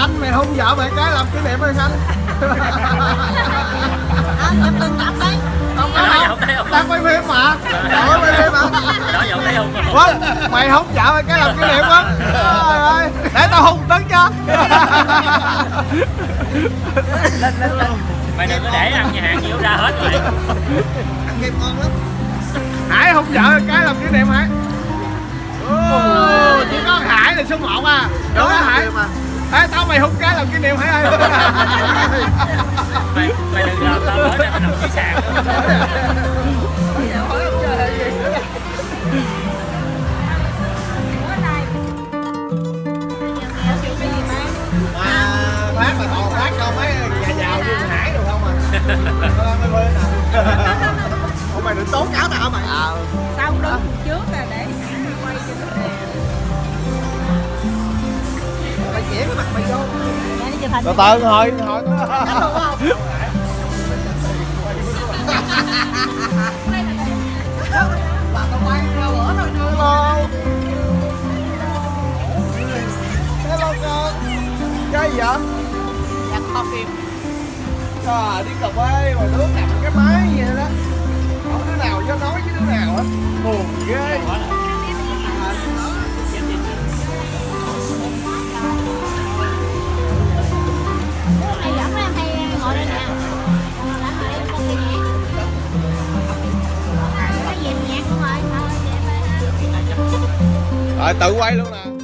Khanh mày hôn vợ mày cái làm kỷ niệm ơi Khanh à, chụp từng tập đấy. Không có Đó. đâu? Đang quay phim mà ơi quay phim mà đó thấy không Quên, mày hôn vợ mày cái làm kỷ niệm quá Trời ơi Để tao hôn tấn cho. Mày đừng có để ăn nhà hàng nhiều ra hết mày. Ăn kem ngon lắm. Hải hôn vợ mày cái làm kỷ niệm Hải Ồ, chỉ có Hải là số 1 à. Đúng không Hải Ê, tao mày hôn cái làm kỷ niệm Hải ơi mày mày đừng làm tao mới đây mày nằm dưới sàn phát mà toàn phát đâu mấy nhà giàu như Hải được không à? Mấy bên à. Ủa mày định tố cáo tao hả mày. Ờ. Sau hình Từ từ thôi Hello Hello con Chơi gì vậy? Dạ kho phim Trời đi cà phê mà đứa cầm cái máy vậy đó Không đứa nào dám nói với đứa nào hết Buồn ghê Rồi tự quay luôn nè.